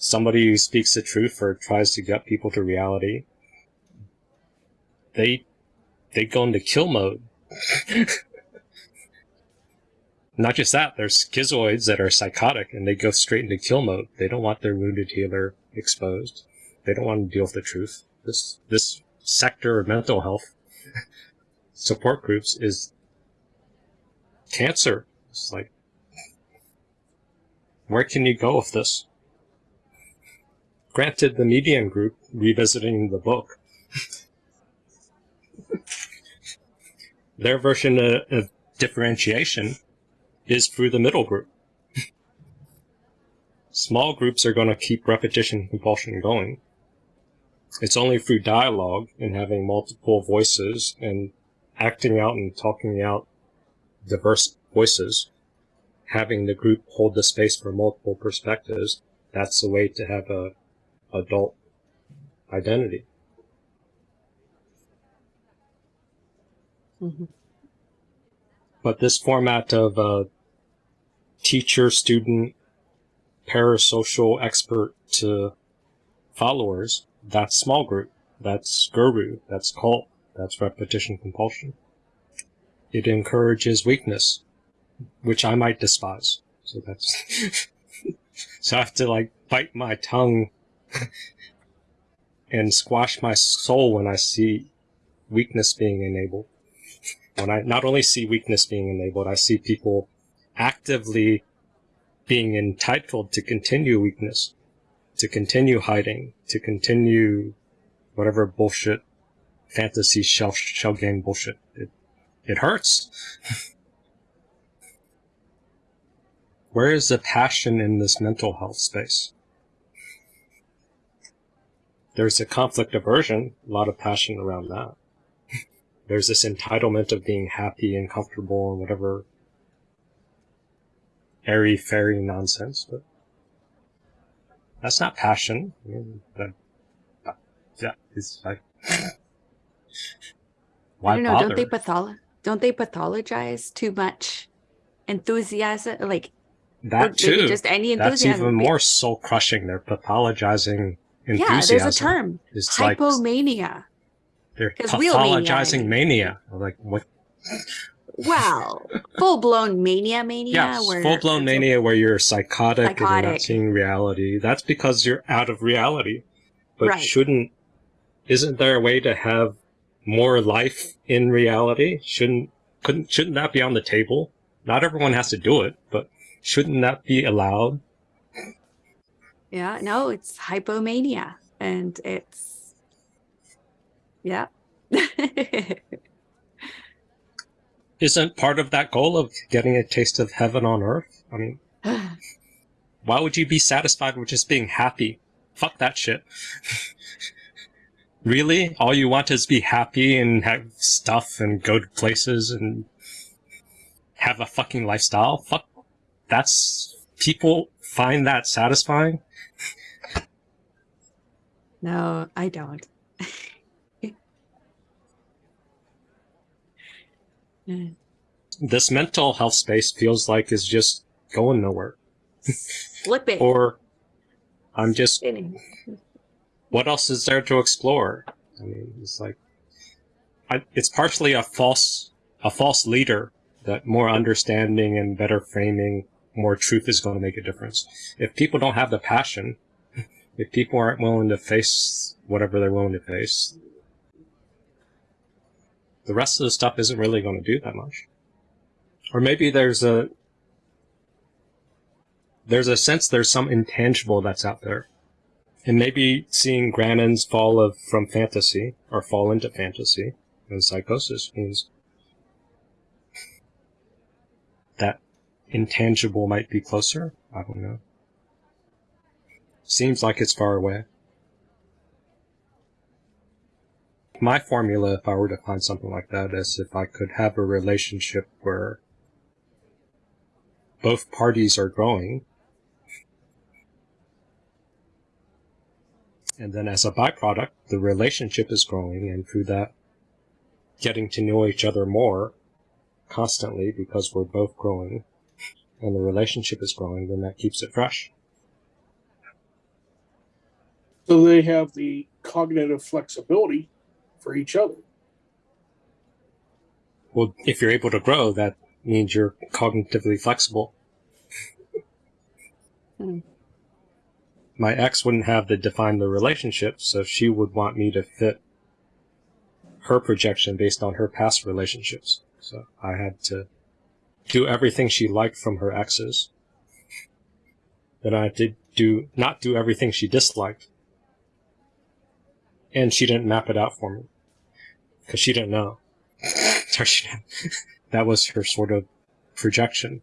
somebody who speaks the truth or tries to get people to reality, they they go into kill mode. Not just that, there's schizoids that are psychotic and they go straight into kill mode. They don't want their wounded healer exposed. They don't want to deal with the truth. This this sector of mental health support groups is cancer. It's like where can you go with this? Granted, the median group revisiting the book, their version of, of differentiation is through the middle group. Small groups are going to keep repetition compulsion going. It's only through dialogue and having multiple voices and acting out and talking out diverse voices, having the group hold the space for multiple perspectives, that's the way to have a adult identity. Mm-hmm. But this format of uh, teacher, student, parasocial expert to followers, that's small group. That's guru. That's cult. That's repetition compulsion. It encourages weakness, which I might despise. So that's, so I have to like bite my tongue and squash my soul when I see weakness being enabled. When I not only see weakness being enabled, I see people actively being entitled to continue weakness, to continue hiding, to continue whatever bullshit fantasy shell, shell game bullshit. It, it hurts. Where is the passion in this mental health space? There's a conflict aversion, a lot of passion around that. There's this entitlement of being happy and comfortable and whatever airy fairy nonsense, but that's not passion. I mean, that, yeah, it's like why I don't know. bother? Don't they patholo- Don't they pathologize too much enthusiasm? Like that too. just any That's enthusiasm. even more soul crushing. They're pathologizing Yeah, there's a term. It's like Hypomania. they're real mania, pathologizing I mania. Like what? Well, full blown mania, mania. Where full blown mania where you're psychotic, and you're not seeing reality. That's because you're out of reality. But Right. shouldn't isn't there a way to have more life in reality? Shouldn't couldn't shouldn't that be on the table? Not everyone has to do it, but shouldn't that be allowed? Yeah, no, it's hypomania, and it's yeah. Isn't part of that goal of getting a taste of heaven on earth? I mean, why would you be satisfied with just being happy? Fuck that shit. really? All you want is be happy and have stuff and go to places and have a fucking lifestyle? Fuck. That's. People find that satisfying? No, I don't. This mental health space feels like is just going nowhere. Flip it. Or I'm just Spinning. what else is there to explore? I mean, it's like, I, it's partially a false, a false leader that more understanding and better framing, more truth is going to make a difference. If people don't have the passion, if people aren't willing to face whatever they're willing to face, the rest of the stuff isn't really going to do that much. Or maybe there's a, there's a sense there's some intangible that's out there. And maybe seeing Grannon's fall of from fantasy or fall into fantasy and psychosis means that intangible might be closer. I don't know. Seems like it's far away. My formula, if I were to find something like that, is if I could have a relationship where both parties are growing And then as a byproduct, the relationship is growing and through that, getting to know each other more constantly because we're both growing and the relationship is growing, then that keeps it fresh. So they have the cognitive flexibility for each other. Well, if you're able to grow, that means you're cognitively flexible. Hmm. My ex wouldn't have to define the relationship, so she would want me to fit her projection based on her past relationships. So I had to do everything she liked from her exes. Then I did do not do everything she disliked. And she didn't map it out for me. Because she didn't know. Sorry, she didn't. that was her sort of projection.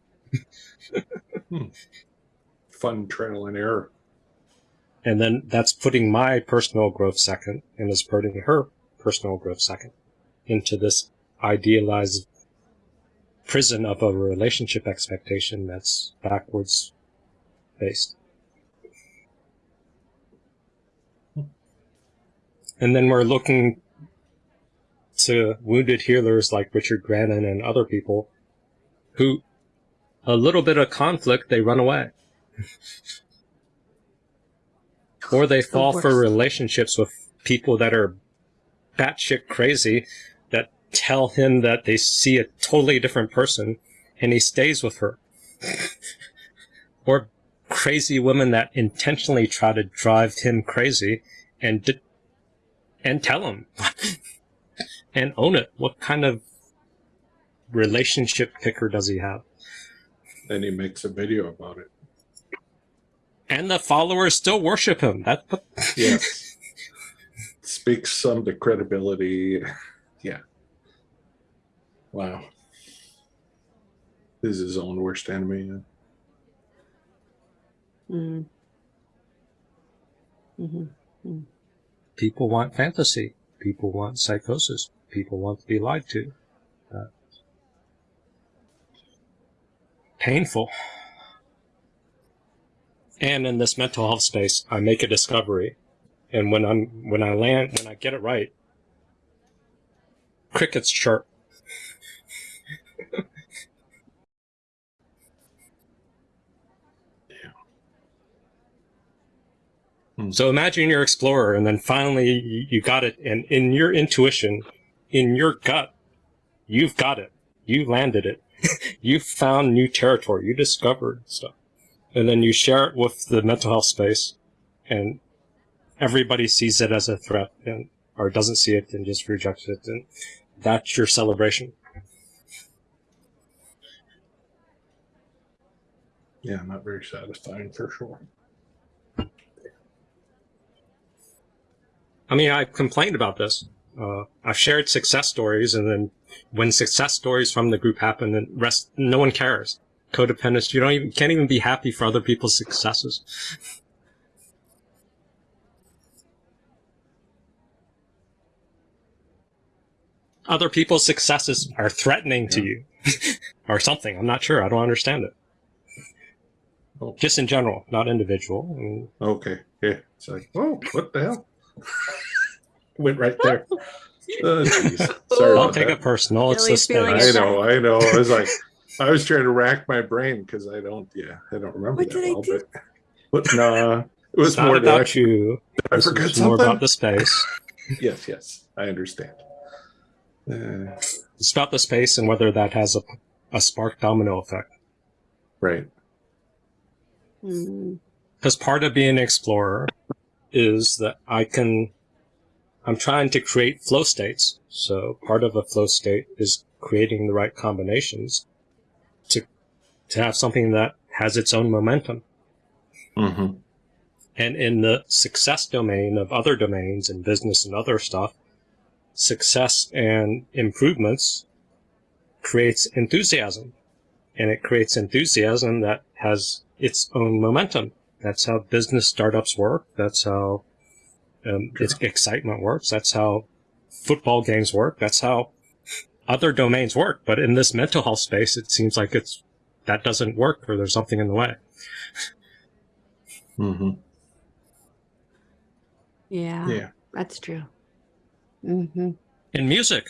Hmm. Fun trial and error. And then that's putting my personal growth second and is putting her personal growth second into this idealized prison of a relationship expectation that's backwards based. And then we're looking to wounded healers like Richard Grannon and other people who a little bit of conflict, they run away. or they fall for relationships with people that are batshit crazy tell him that they see a totally different person and he stays with her. or crazy women that intentionally try to drive him crazy and and tell him and own it. What kind of relationship picker does he have? Then he makes a video about it. And the followers still worship him. That's what Yes. Speaks some to credibility. Yeah. Wow. This is his own worst enemy. Mm. hmm people want fantasy. People want psychosis. People want to be lied to. Uh, painful. And in this mental health space, I make a discovery, and when I'm when I land when I get it right, crickets chirp. So imagine you're an explorer, and then finally you, you got it, and in your intuition, in your gut, you've got it. You landed it. you found new territory. You discovered stuff, and then you share it with the mental health space, and everybody sees it as a threat, and or doesn't see it and just rejects it, and that's your celebration. Yeah, not very satisfying for sure. I mean, I've complained about this. Uh, I've shared success stories, and then when success stories from the group happen, and rest, no one cares. Codependence, you don't even can't even be happy for other people's successes. Other people's successes are threatening to you, or something. I'm not sure. I don't understand it. Oh. Just in general, not individual. I mean, Okay. Yeah. It's like, oh, what the hell? Went right there. Oh. Sorry don't take that. it personal. It's the Billy's feeling. I know, I know. I was like, I was trying to rack my brain because I don't, yeah, I don't remember What that did I well, do? but, but no, it was It's more about that you. I This forgot is more about the space. Yes, yes, I understand. Uh, It's about the space and whether that has a, a spark domino effect. right. Mm. Because part of being an explorer is that I can, I'm trying to create flow states. So part of a flow state is creating the right combinations to, to have something that has its own momentum. Mm-hmm. And in the success domain of other domains and business and other stuff, success and improvements creates enthusiasm. And it creates enthusiasm that has its own momentum. That's how business startups work. That's how um, its excitement works. That's how football games work. That's how other domains work. But in this mental health space, it seems like it's that doesn't work or there's something in the way. Mm-hmm. Yeah, Yeah. that's true. Hmm in music.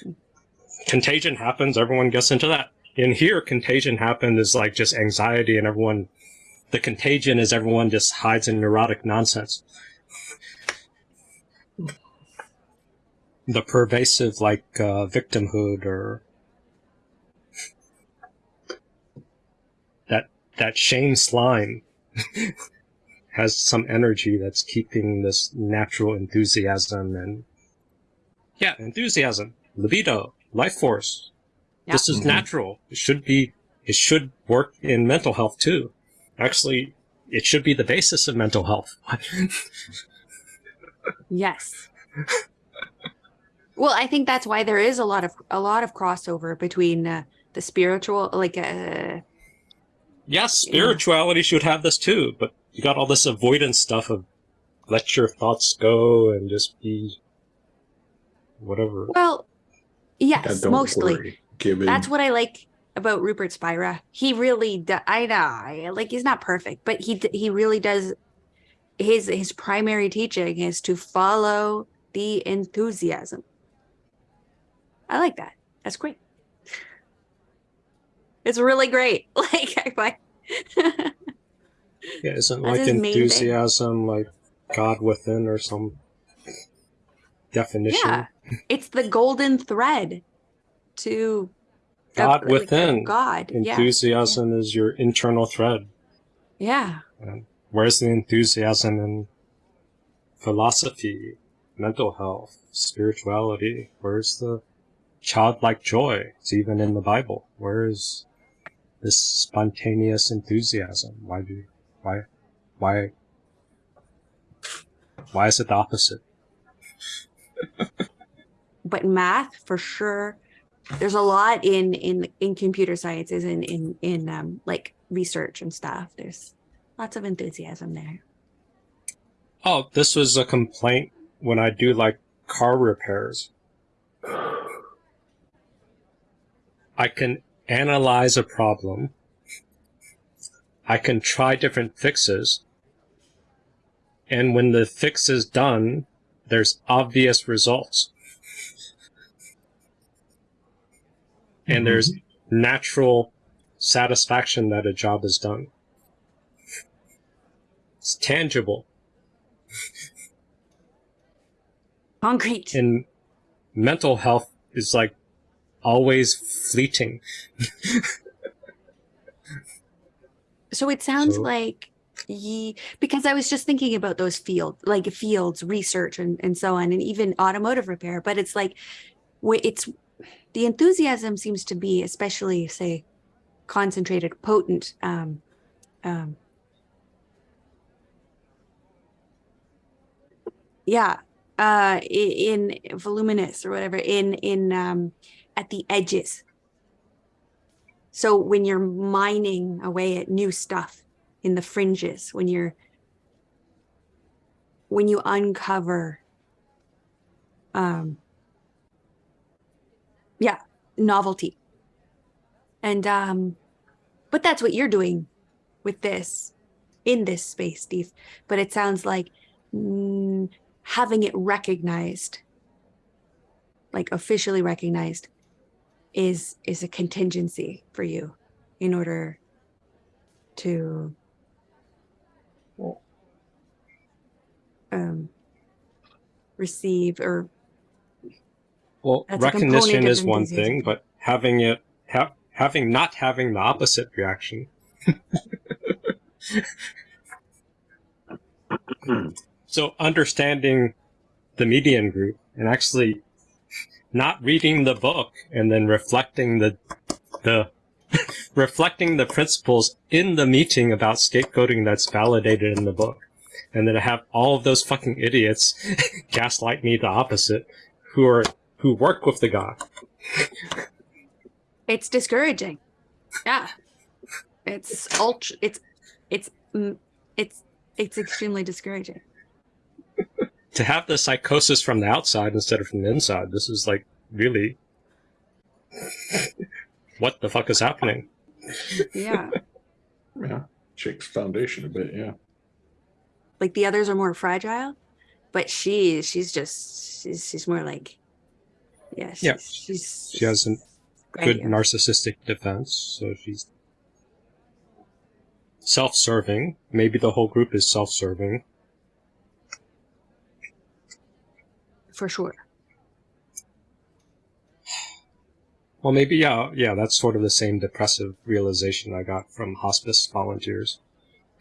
Contagion happens. Everyone gets into that. In here contagion happens is like just anxiety and everyone the contagion is everyone just hides in neurotic nonsense. The pervasive like uh, victimhood or that that shame slime has some energy that's keeping this natural enthusiasm and yeah enthusiasm libido life force Yeah. this is Mhm. natural it should be it should work in mental health too actually it should be the basis of mental health Yes. well, I think that's why there is a lot of a lot of crossover between uh, the spiritual, like uh, Yes, spirituality should have this too, but you got all this avoidance stuff of let your thoughts go and just be whatever. well, Yeah, yes, don't mostly. worry. That's what I like about Rupert Spira. He really, do, I know, I- like he's not perfect, but he he really does. His his primary teaching is to follow the enthusiasm. I like that. That's great. It's really great. Like I like. Yeah, isn't like his main thing. enthusiasm like God within or some definition? yeah, it's the golden thread to God like, of within. God. Yeah, Enthusiasm is your internal thread. yeah. Where's the enthusiasm in philosophy, mental health, spirituality? Where's the childlike joy? It's even in the Bible. Where is this spontaneous enthusiasm? Why do, why, why, why is it the opposite? But math for sure there's a lot in in in computer sciences and in in um like research and stuff there's lots of enthusiasm there Oh, this was a complaint when I do like car repairs. I can analyze a problem. I can try different fixes. And when the fix is done, there's obvious results. And mm-hmm. there's natural satisfaction that a job is done. It's tangible. concrete and mental health is like always fleeting. so it sounds So- like ye because i was just thinking about those fields like fields research and, and so on and even automotive repair but it's like it's the enthusiasm seems to be especially say concentrated potent um um yeah uh i- in voluminous or whatever in in um at the edges. So when you're mining away at new stuff in the fringes when you're when you uncover um yeah novelty. And um but that's what you're doing with this in this space steve. But it sounds like mm, having it recognized like officially recognized is is a contingency for you in order to um receive or Well, That's a component recognition is one enthusiasm. thing, but having it, ha- having not having the opposite reaction. so understanding the median group and actually not reading the book and then reflecting the the reflecting the principles in the meeting about scapegoating that's validated in the book and then to have all of those fucking idiots gaslight me the opposite who are who work with the guy. It's discouraging. Yeah. It's ultra it's it's mm, it's it's extremely discouraging. To have the psychosis from the outside instead of from the inside this is like really what the fuck is happening? Yeah. Yeah. Shakes foundation a bit, yeah. Like the others are more fragile but she she's just she's, she's more like yeah she's, Yeah. she's she has a good narcissistic defense so she's self-serving maybe the whole group is self-serving for sure Well, maybe yeah, yeah. That's sort of the same depressive realization I got from hospice volunteers,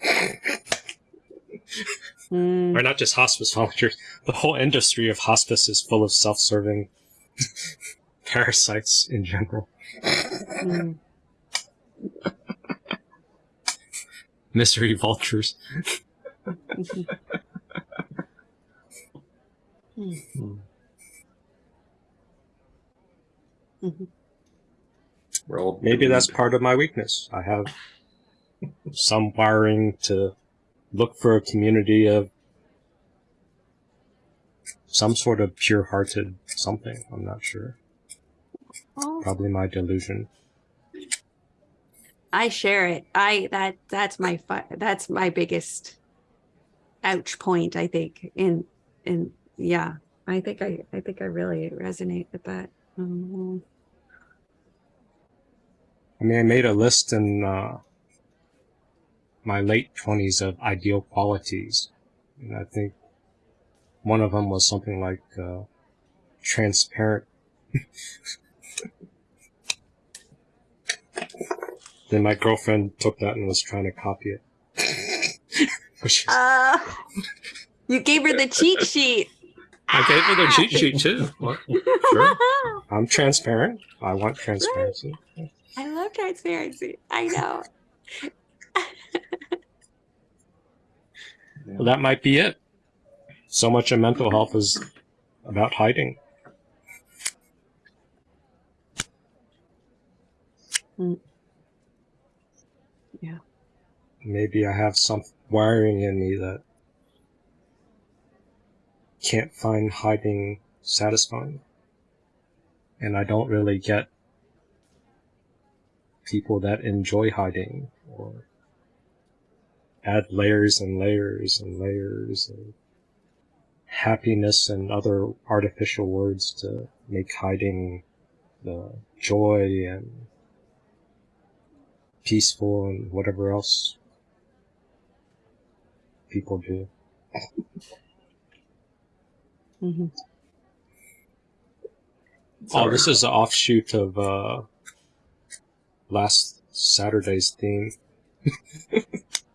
Mm, or not just hospice volunteers. The whole industry of hospice is full of self-serving parasites in general. mm. Misery vultures. We're all Maybe that's part of my weakness. I have some wiring to look for a community of some sort of pure-hearted something. I'm not sure. Oh, Probably my delusion. I share it. I that that's my fi- that's my biggest ouch point. I think in in yeah. I think I I think I really resonate with that. Mhm. I mean, I made a list in uh, my late 20s of ideal qualities. And I think one of them was something like uh, transparent. then my girlfriend took that and was trying to copy it. Uh, you gave her the cheat sheet. I gave her the cheat sheet too. What? Sure. I'm transparent. I want transparency. I love transparency. I know. Well, that might be it. So much of mental health is about hiding. Hmm. Yeah. Maybe I have some wiring in me that can't find hiding satisfying. And I don't really get people that enjoy hiding or add layers and layers and layers of happiness and other artificial words to make hiding the joy and peaceful and whatever else people do. Mhm. Oh, this is an offshoot of uh, last Saturday's theme.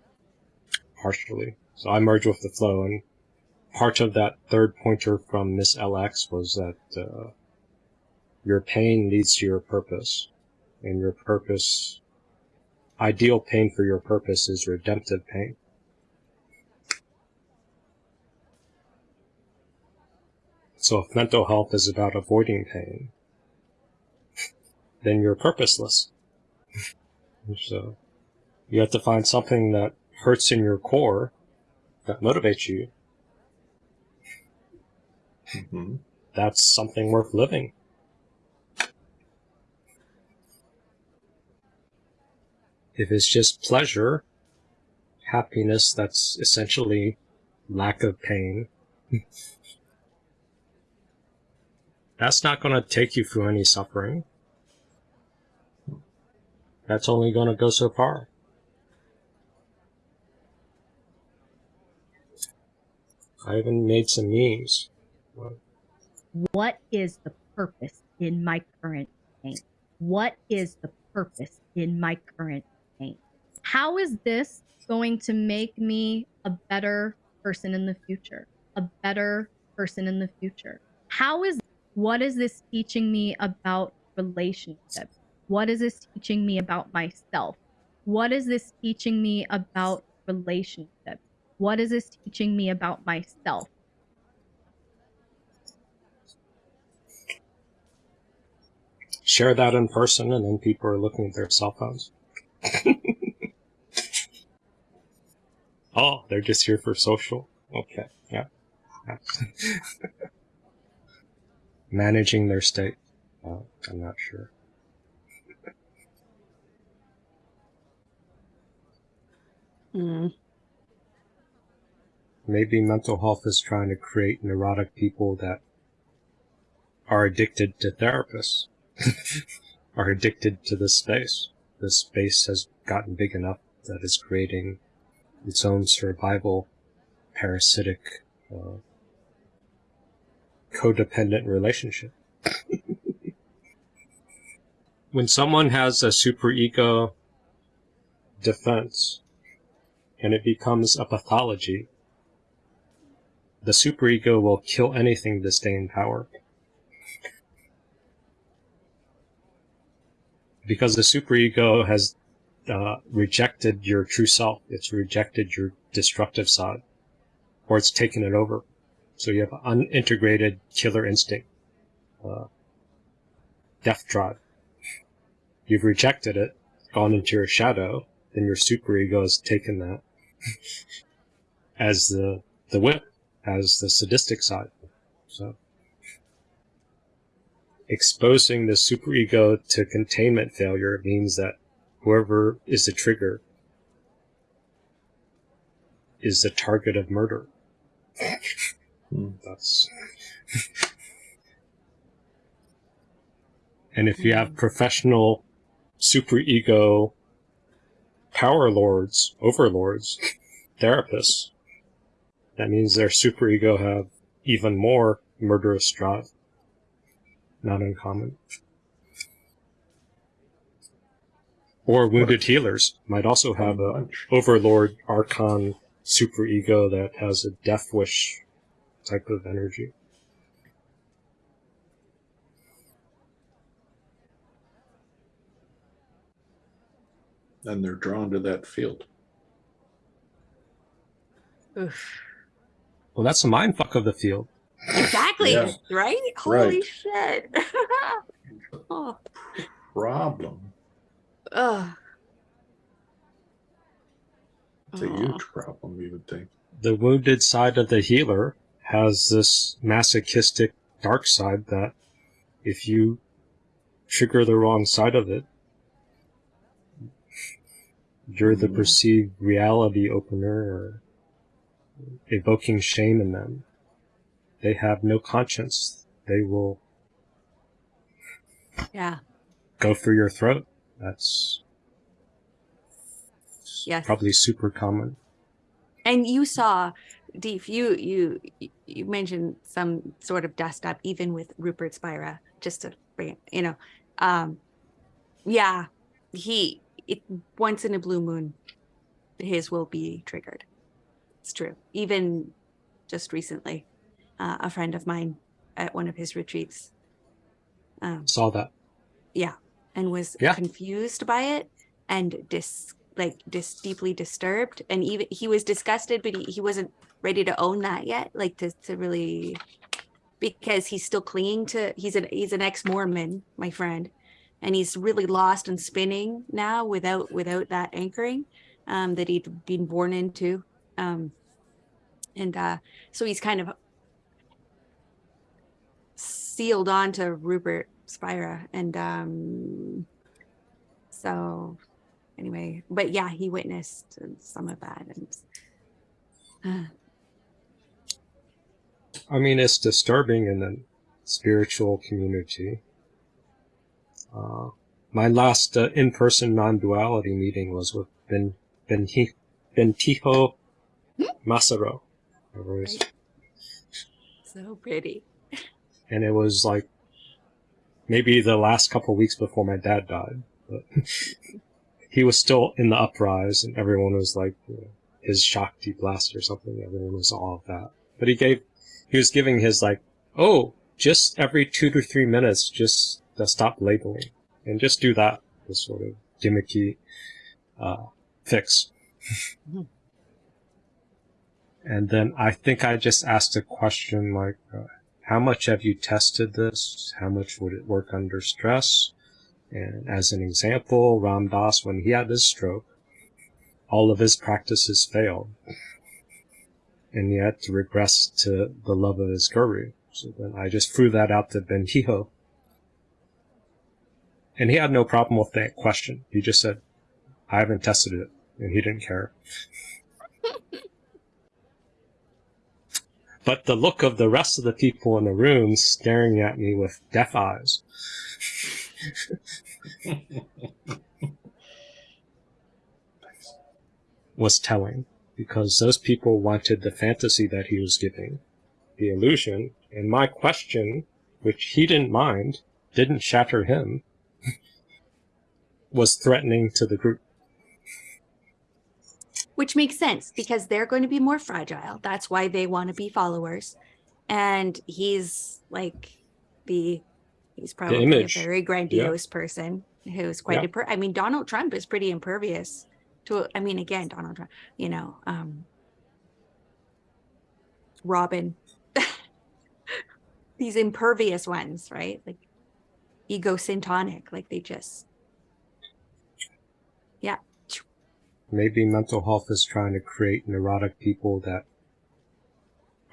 Partially. So I merged with the flow, and part of that third pointer from Miss LX was that uh, your pain leads to your purpose, and your purpose, ideal pain for your purpose is redemptive pain. So if mental health is about avoiding pain, then you're purposeless. so you have to find something that hurts in your core that motivates you. Mhm. That's something worth living. If it's just pleasure, happiness, that's essentially lack of pain. That's not going to take you through any suffering. That's only going to go so far. I even made some memes. what is the purpose in my current pain? What is the purpose in my current pain? How is this going to make me a better person in the future? A better person in the future? How is what is this teaching me about relationships? What is this teaching me about myself? What is this teaching me about relationships? What is this teaching me about myself? Share that in person, and then people are looking at their cell phones. oh, they're just here for social? Okay, yeah. Yeah. Managing their state. Uh, I'm not sure. Mm. Maybe mental health is trying to create neurotic people that are addicted to therapists, are addicted to this space. This space has gotten big enough that it's creating its own survival parasitic uh, codependent relationship. when someone has a superego defense and it becomes a pathology, the superego will kill anything to stay in power. Because the superego has uh, rejected your true self, it's rejected your destructive side, or it's taken it over. So you have unintegrated killer instinct, uh, death drive. You've rejected it, gone into your shadow, then your superego has taken that as the the whip, as the sadistic side. So exposing the superego to containment failure means that whoever is the trigger is the target of murder. Hmm. That's and if you have professional superego power lords, overlords, therapists, that means their superego have even more murderous drive. Not uncommon. Or wounded healers might also have a overlord archon superego that has a death wish type of energy. and they're drawn to that field. Oof. Well, that's a mindfuck of the field. Exactly. Yeah. Right? Holy Right. shit. oh. Problem. Ugh. It's a Aw. huge problem, you would think. The wounded side of the healer has this masochistic dark side that if you trigger the wrong side of it, you're the Mhm. perceived reality opener or evoking shame in them. They have no conscience. They will Yeah. go for your throat. That's Yes. probably super common. And you saw, Deef, you you you mentioned some sort of dust up, even with Rupert Spira, just to bring it, you know. Um yeah, he it once in a blue moon, his will be triggered. It's true. Even just recently, uh, a friend of mine at one of his retreats um, Saw that. Yeah, and was Yeah. confused by it and dis like dis deeply disturbed and even he was disgusted but he, he wasn't ready to own that yet like to, to really because he's still clinging to he's an he's an ex-mormon my friend and he's really lost and spinning now without without that anchoring um that he'd been born into um and uh so he's kind of sealed on to Rupert Spira and um so anyway but yeah he witnessed some of that and uh, I mean, it's disturbing in the spiritual community. Uh, my last uh, in-person non-duality meeting was with Ben Ben Bentinho Massaro, is. so pretty and it was like maybe the last couple weeks before my dad died. But he was still in the uprise, and everyone was like you know, his Shakti blast or something. Everyone was all of that. But he gave, he was giving his like, oh, just every two to three minutes, just to stop labeling and just do that. This sort of gimmicky uh, fix. And then I think I just asked a question like, uh, how much have you tested this? How much would it work under stress? And as an example, Ram Dass, when he had his stroke, all of his practices failed. And he to regress to the love of his guru. So then I just threw that out to Bentinho. And he had no problem with that question. He just said, I haven't tested it. And he didn't care. but the look of the rest of the people in the room staring at me with death eyes was telling because those people wanted the fantasy that he was giving, the illusion, and my question, which he didn't mind, didn't shatter him. was threatening to the group. Which makes sense because they're going to be more fragile. That's why they want to be followers. And he's like the he's probably a very grandiose person who's quite Yeah. imper- I mean Donald Trump is pretty impervious to I mean again Donald Trump, you know, um Robin these impervious ones, right? Like ego syntonic, like they just yeah. Maybe mental health is trying to create neurotic people that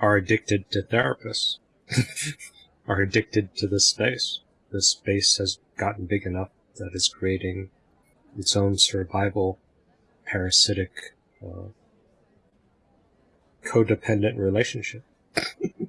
are addicted to therapists, are addicted to this space. This space has gotten big enough that it's creating its own survival, parasitic, uh, codependent relationship.